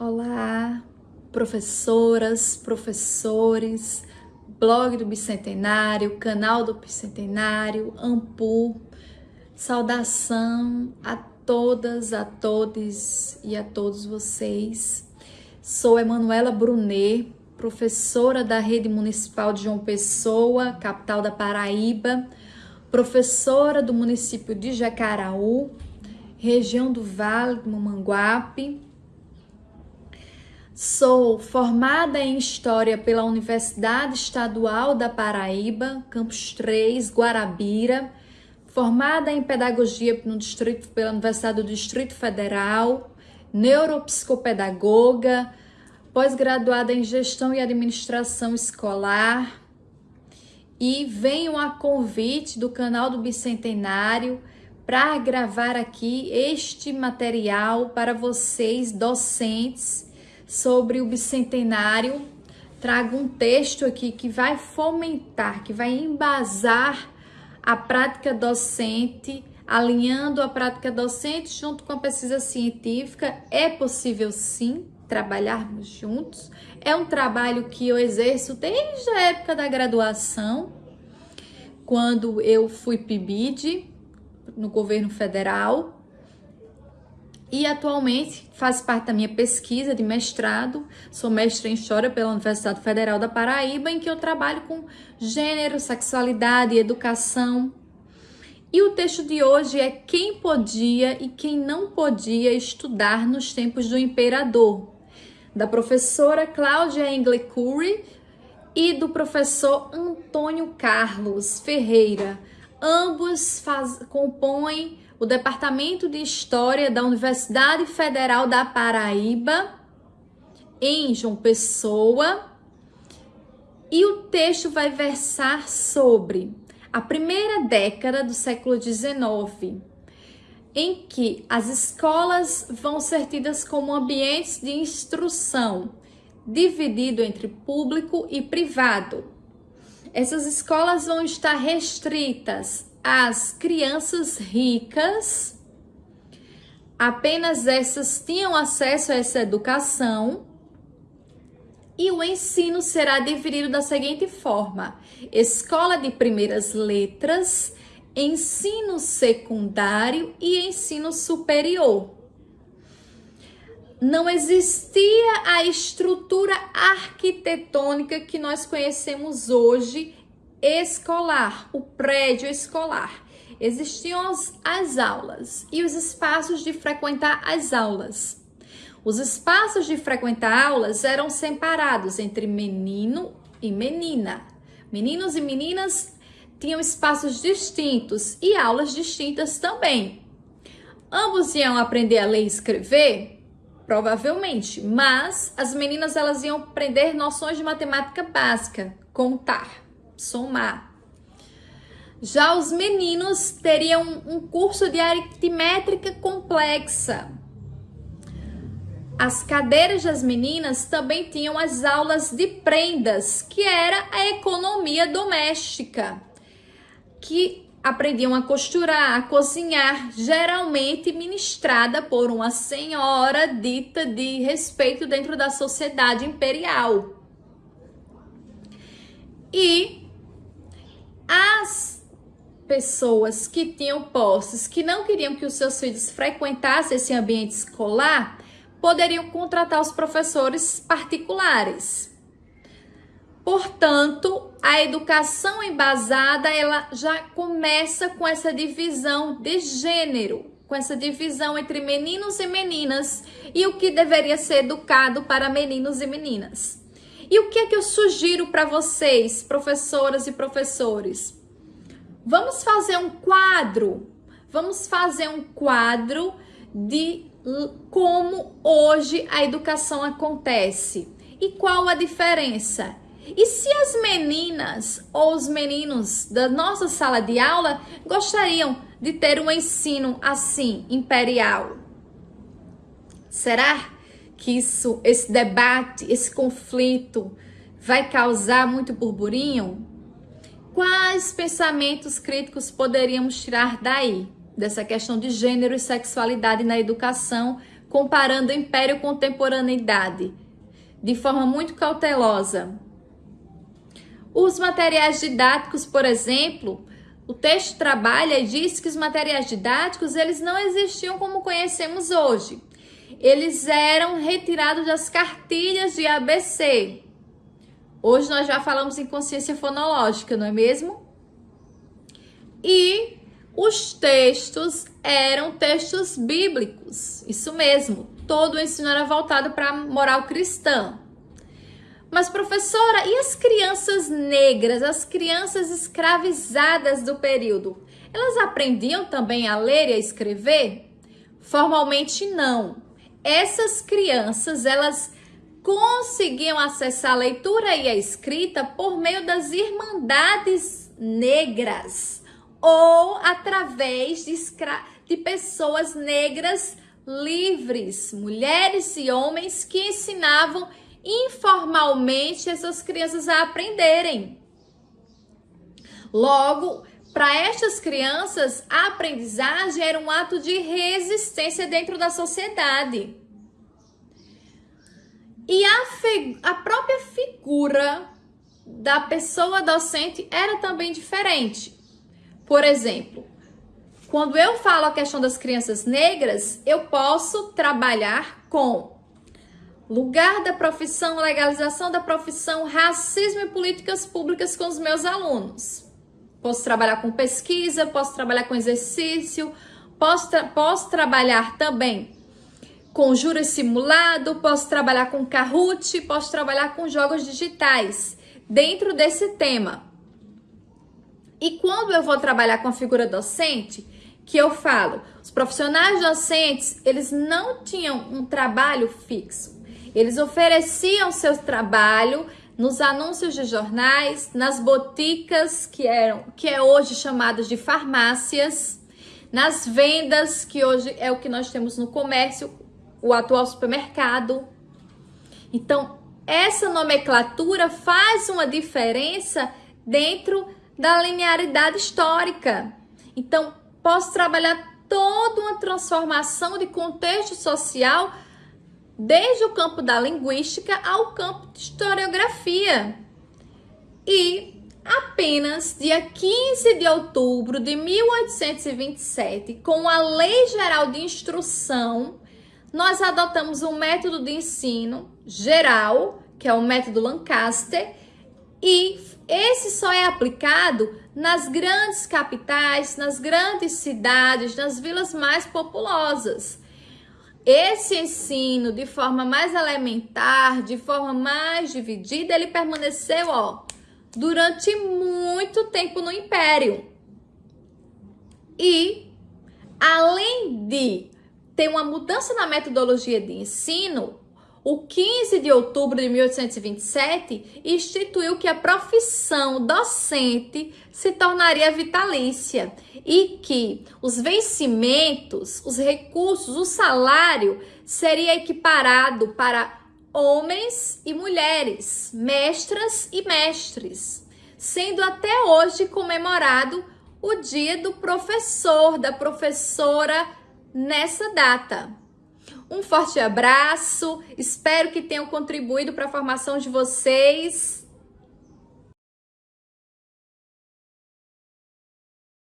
Olá, professoras, professores, blog do Bicentenário, canal do Bicentenário, Ampu. Saudação a todas, a todos e a todos vocês. Sou Emanuela Brunet, professora da Rede Municipal de João Pessoa, capital da Paraíba, professora do município de Jacaraú, região do Vale do Mamanguape Sou formada em História pela Universidade Estadual da Paraíba, Campus 3, Guarabira. Formada em Pedagogia no Distrito, pela Universidade do Distrito Federal. Neuropsicopedagoga. Pós-graduada em Gestão e Administração Escolar. E venho a convite do canal do Bicentenário para gravar aqui este material para vocês, docentes sobre o bicentenário, trago um texto aqui que vai fomentar, que vai embasar a prática docente, alinhando a prática docente junto com a pesquisa científica. É possível sim trabalharmos juntos. É um trabalho que eu exerço desde a época da graduação, quando eu fui PIBID no governo federal e atualmente faz parte da minha pesquisa de mestrado. Sou mestre em História pela Universidade Federal da Paraíba, em que eu trabalho com gênero, sexualidade e educação. E o texto de hoje é Quem podia e quem não podia estudar nos tempos do imperador, da professora Cláudia Engle Curry e do professor Antônio Carlos Ferreira. Ambos faz, compõem o Departamento de História da Universidade Federal da Paraíba, em João Pessoa. E o texto vai versar sobre a primeira década do século XIX, em que as escolas vão ser tidas como ambientes de instrução, dividido entre público e privado. Essas escolas vão estar restritas as crianças ricas, apenas essas tinham acesso a essa educação e o ensino será dividido da seguinte forma: escola de primeiras letras, ensino secundário e ensino superior. Não existia a estrutura arquitetônica que nós conhecemos hoje escolar, o prédio escolar. Existiam as, as aulas e os espaços de frequentar as aulas. Os espaços de frequentar aulas eram separados entre menino e menina. Meninos e meninas tinham espaços distintos e aulas distintas também. Ambos iam aprender a ler e escrever? Provavelmente, mas as meninas elas iam aprender noções de matemática básica, contar somar. Já os meninos teriam um curso de aritmética complexa. As cadeiras das meninas também tinham as aulas de prendas, que era a economia doméstica, que aprendiam a costurar, a cozinhar, geralmente ministrada por uma senhora dita de respeito dentro da sociedade imperial. E as pessoas que tinham posses, que não queriam que os seus filhos frequentassem esse ambiente escolar, poderiam contratar os professores particulares. Portanto, a educação embasada, ela já começa com essa divisão de gênero, com essa divisão entre meninos e meninas e o que deveria ser educado para meninos e meninas. E o que é que eu sugiro para vocês, professoras e professores? Vamos fazer um quadro. Vamos fazer um quadro de como hoje a educação acontece e qual a diferença. E se as meninas ou os meninos da nossa sala de aula gostariam de ter um ensino assim, imperial? Será? Que isso, esse debate, esse conflito vai causar muito burburinho? Quais pensamentos críticos poderíamos tirar daí, dessa questão de gênero e sexualidade na educação, comparando império contemporaneidade de forma muito cautelosa. Os materiais didáticos, por exemplo, o texto trabalha e diz que os materiais didáticos eles não existiam como conhecemos hoje. Eles eram retirados das cartilhas de ABC. Hoje nós já falamos em consciência fonológica, não é mesmo? E os textos eram textos bíblicos, isso mesmo. Todo o ensino era voltado para a moral cristã. Mas, professora, e as crianças negras, as crianças escravizadas do período? Elas aprendiam também a ler e a escrever? Formalmente, não. Essas crianças, elas conseguiam acessar a leitura e a escrita por meio das irmandades negras ou através de, de pessoas negras livres, mulheres e homens que ensinavam informalmente essas crianças a aprenderem. Logo, para estas crianças, a aprendizagem era um ato de resistência dentro da sociedade. E a, a própria figura da pessoa docente era também diferente. Por exemplo, quando eu falo a questão das crianças negras, eu posso trabalhar com lugar da profissão, legalização da profissão, racismo e políticas públicas com os meus alunos. Posso trabalhar com pesquisa, posso trabalhar com exercício, posso, tra posso trabalhar também com júri simulado, posso trabalhar com Kahoot, posso trabalhar com jogos digitais dentro desse tema. E quando eu vou trabalhar com a figura docente, que eu falo, os profissionais docentes, eles não tinham um trabalho fixo. Eles ofereciam seu trabalho nos anúncios de jornais, nas boticas que eram que é hoje chamadas de farmácias, nas vendas que hoje é o que nós temos no comércio, o atual supermercado. Então, essa nomenclatura faz uma diferença dentro da linearidade histórica. Então, posso trabalhar toda uma transformação de contexto social desde o campo da linguística ao campo de historiografia. E apenas dia 15 de outubro de 1827, com a Lei Geral de Instrução, nós adotamos um método de ensino geral, que é o método Lancaster, e esse só é aplicado nas grandes capitais, nas grandes cidades, nas vilas mais populosas. Esse ensino de forma mais elementar, de forma mais dividida, ele permaneceu, ó, durante muito tempo no império. E além de ter uma mudança na metodologia de ensino, o 15 de outubro de 1827 instituiu que a profissão docente se tornaria vitalícia e que os vencimentos, os recursos, o salário seria equiparado para homens e mulheres, mestras e mestres, sendo até hoje comemorado o dia do professor, da professora nessa data. Um forte abraço, espero que tenham contribuído para a formação de vocês.